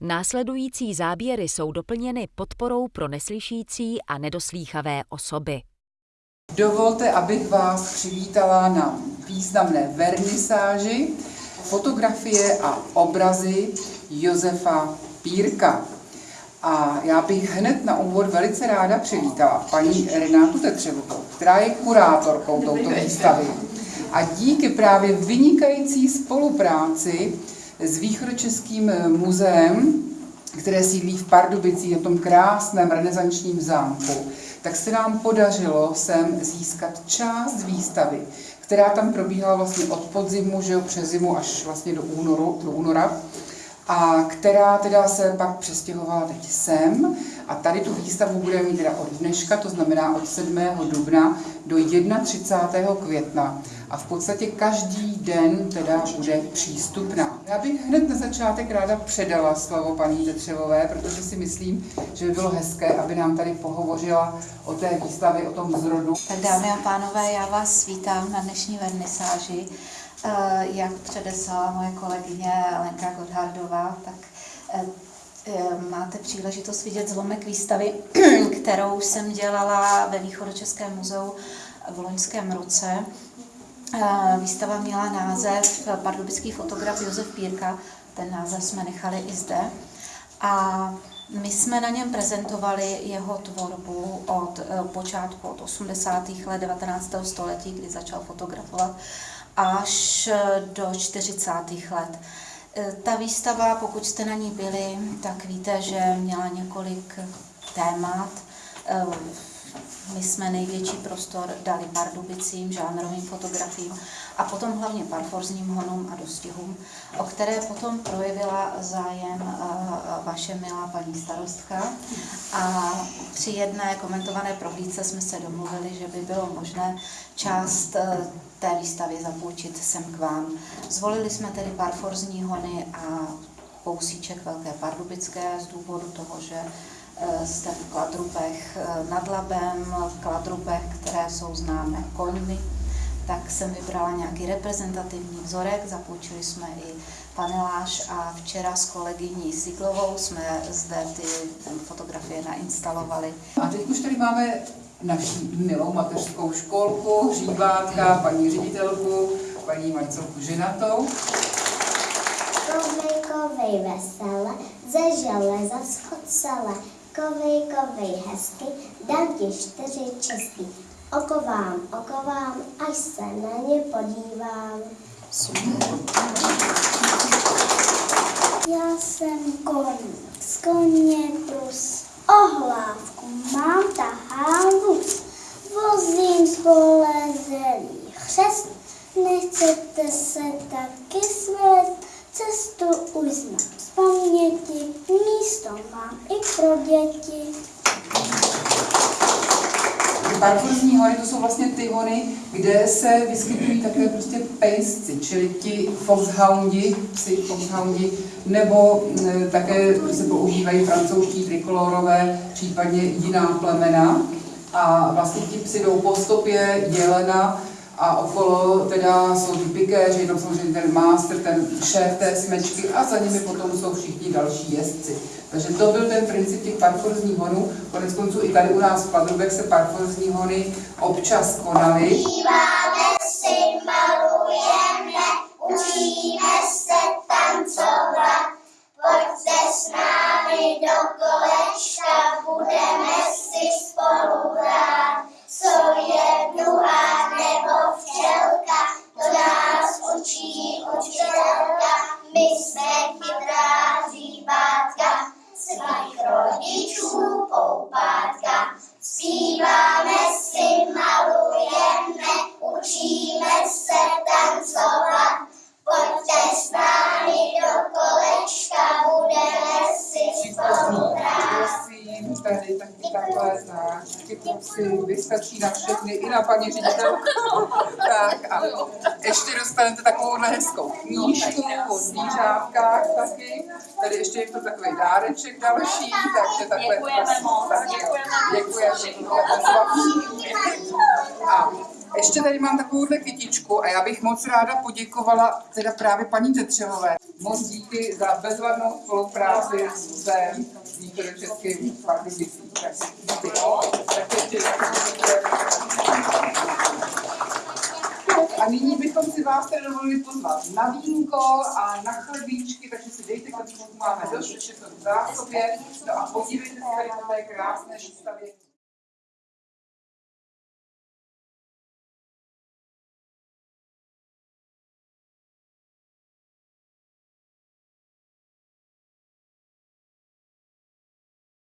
Následující záběry jsou doplněny podporou pro neslyšící a nedoslýchavé osoby. Dovolte, abych vás přivítala na významné vernisáži fotografie a obrazy Josefa Pírka. A já bych hned na úvod velice ráda přivítala paní Renátu Tetřevovou, která je kurátorkou touto výstavy. A díky právě vynikající spolupráci s Východočeským muzeem, které sídlí v Pardubicích, na tom krásném renesančním zámku, tak se nám podařilo sem získat část výstavy, která tam probíhala vlastně od podzimu, že jo, přes zimu až vlastně do, únoru, do února a která teda se pak přestěhovala teď sem a tady tu výstavu budeme mít teda od dneška, to znamená od 7. dubna do 31. května a v podstatě každý den teda bude přístupná. Já bych hned na začátek ráda předala slovo paní Tetřevové, protože si myslím, že by bylo hezké, aby nám tady pohovořila o té výstavě, o tom zrodu. Tak dámy a pánové, já vás vítám na dnešní vernisáži. Eh, jak předeslala moje kolegyně Lenka Godhardová, tak eh, eh, máte příležitost vidět zlomek výstavy, kterou jsem dělala ve Východočeském muzeu v loňském roce. Výstava měla název Pardubický fotograf Josef Pírka, ten název jsme nechali i zde. A my jsme na něm prezentovali jeho tvorbu od počátku, od 80. let 19. století, kdy začal fotografovat až do 40. let. E, ta výstava, pokud jste na ní byli, tak víte, že měla několik témat. My jsme největší prostor dali pardubicím, žánrovým fotografiím a potom hlavně parforzním honům a dostihům, o které potom projevila zájem e, vaše milá paní starostka. A při jedné komentované prohlídce jsme se domluvili, že by bylo možné část té výstavě zapůjčit sem k vám. Zvolili jsme tedy parforzní hony a kousíček Velké Pardubické z důvodu toho, že eh, jste v Kladrubech eh, nad Labem, v Kladrubech, které jsou známé koňmi, tak jsem vybrala nějaký reprezentativní vzorek, zapůjčili jsme i paneláž a včera s kolegyní Siglovou jsme zde ty fotografie nainstalovali. A teď už tady máme naší milou mateřskou školku, hříbátka, paní ředitelku, paní Marcelku Ženatou. Kovej, kovej vesele, ze železa schod celé, kovej, kovej hezky, dám ti čtyři česky. Okovám, okovám, až se na ně podívám. Já jsem koník, z koně plus ohlávku mám tahám vůz. Vozím spolezelý chřest, nechcete se taky svést, cestu už znám z paměti, místo mám i pro děti. Parfurzní hory to jsou vlastně ty hory, kde se vyskytují také prostě pejsci, čili ti foxhoundi, psi foxhoundi, nebo e, také se používají francouzští trikolorové, případně jiná plemena. A vlastně ti psi jdou po stopě jelena a okolo teda jsou ty pikéři, tam samozřejmě ten master, ten šéf té smečky a za nimi potom jsou všichni další jezdci. Takže to byl ten princip těch parforzních honů. Konec konců i tady u nás v Padrubek se parforzní hony občas konaly. Si vystačí na všechny, i na paní ředitelku. tak a ještě dostanete takovouhle hezkou knížku o zvířátkách taky. Tady ještě je to takový dáreček další, takže takhle. Děkujeme moc, tak, děkujeme. A ještě tady mám takovouhle kytičku a já bych moc ráda poděkovala teda právě paní Tetřevové. Moc díky za bezvadnou spolupráci se východočeským Pardubicím. Tak díky. Tak ještě a nyní bychom si vás tedy dovolili pozvat na vínko a na chlebíčky, takže si dejte chlebíčku, máme dost, ještě to v zásobě. No a podívejte se tady na té krásné výstavě.